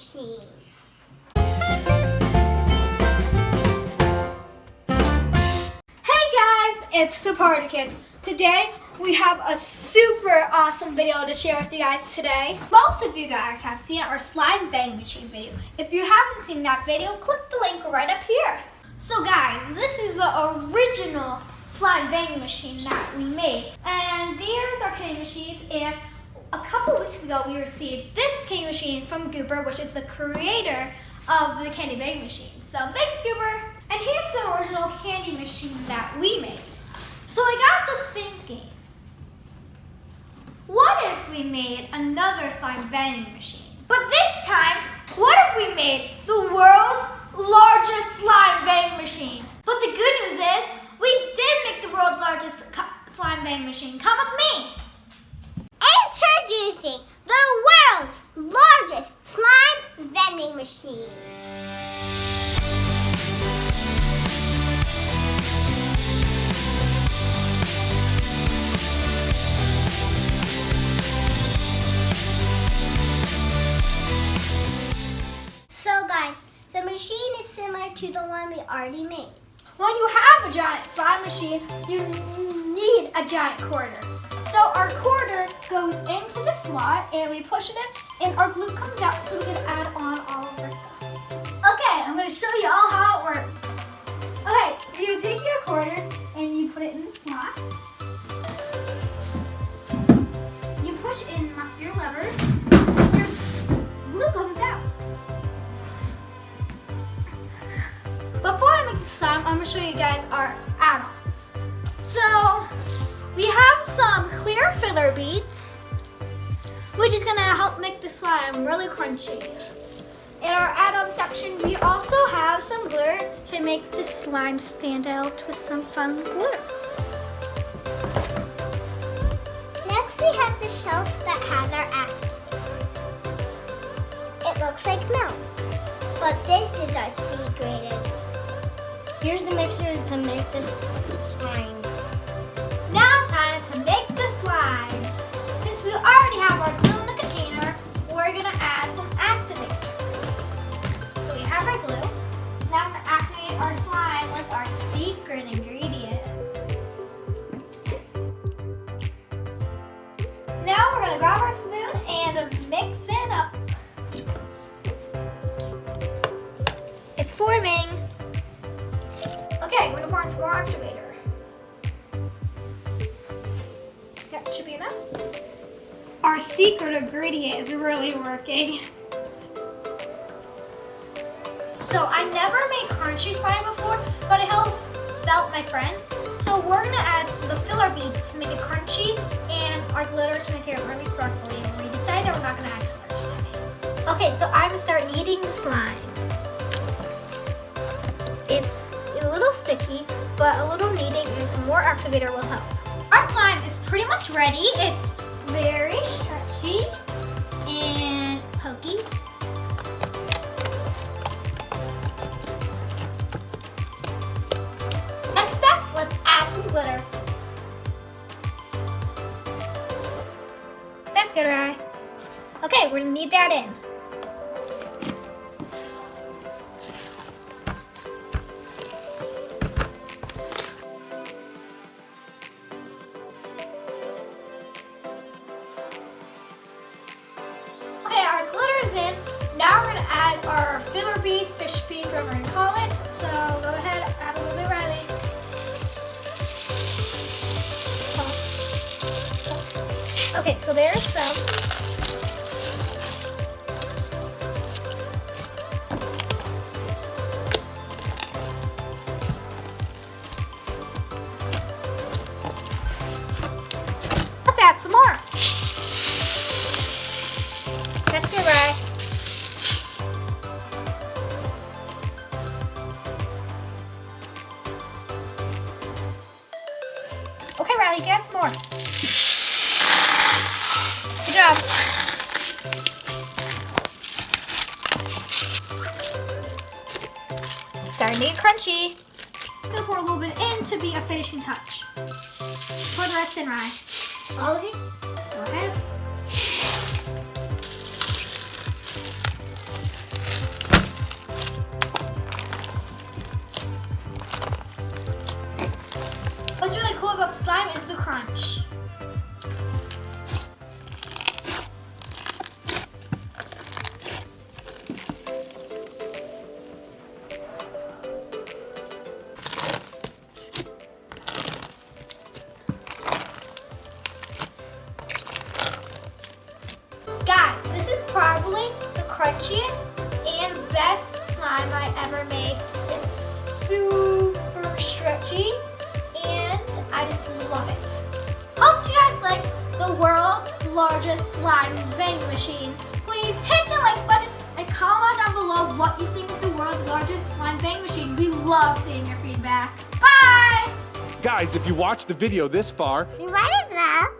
machine. Hey guys, it's the Party Kids. Today we have a super awesome video to share with you guys today. Most of you guys have seen our slime bang machine video. If you haven't seen that video, click the link right up here. So guys, this is the original slime bang machine that we made. And there's our candy machines and a couple weeks ago we received this candy machine from Gooper, which is the creator of the candy bang machine. So thanks Gooper. And here's the original candy machine that we made. So I got to thinking, what if we made another slime banging machine? But this time, what if we made the world's largest slime bang machine? But the good news is, we did make the world's largest slime bang machine. Come with me. Introducing the world's largest slime vending machine. So guys, the machine is similar to the one we already made. When you have a giant slime machine, you need a giant quarter. So our quarter goes into the slot and we push it in and our glue comes out we have some clear filler beads, which is gonna help make the slime really crunchy. In our add-on section, we also have some glitter to make the slime stand out with some fun glitter. Next we have the shelf that has our activator. It looks like milk, but this is our secret. Here's the mixer to make this slime. Gonna grab our spoon and mix it up. It's forming. Okay, we're gonna pour in some more activator. That should be enough. Our secret ingredient is really working. So I never made crunchy slime before, but I helped out my friends. So we're gonna add the filler beads to make it crunchy our glitter to make it really sparkly. And we decided that we're not gonna add color today. Okay, so I'm gonna start kneading the slime. It's a little sticky, but a little kneading and some more activator will help. Our slime is pretty much ready. It's That's good, right? Okay, we're gonna knead that in. Okay, our glitter's in. Now we're gonna add our filler beads, fish beads, whatever we're call it. Okay, so there's some. Let's add some more. That's good, right? Okay, Riley, get some more. Good job. It's starting to get crunchy. I'm gonna pour a little bit in to be a finishing touch. Pour the rest in, Rye. All of it? Go ahead. Stretchiest and best slime I ever made. It's super stretchy and I just love it. Hope you guys like the world's largest slime vending machine. Please hit the like button and comment down below what you think of the world's largest slime vending machine. We love seeing your feedback. Bye! Guys, if you watched the video this far, You might as well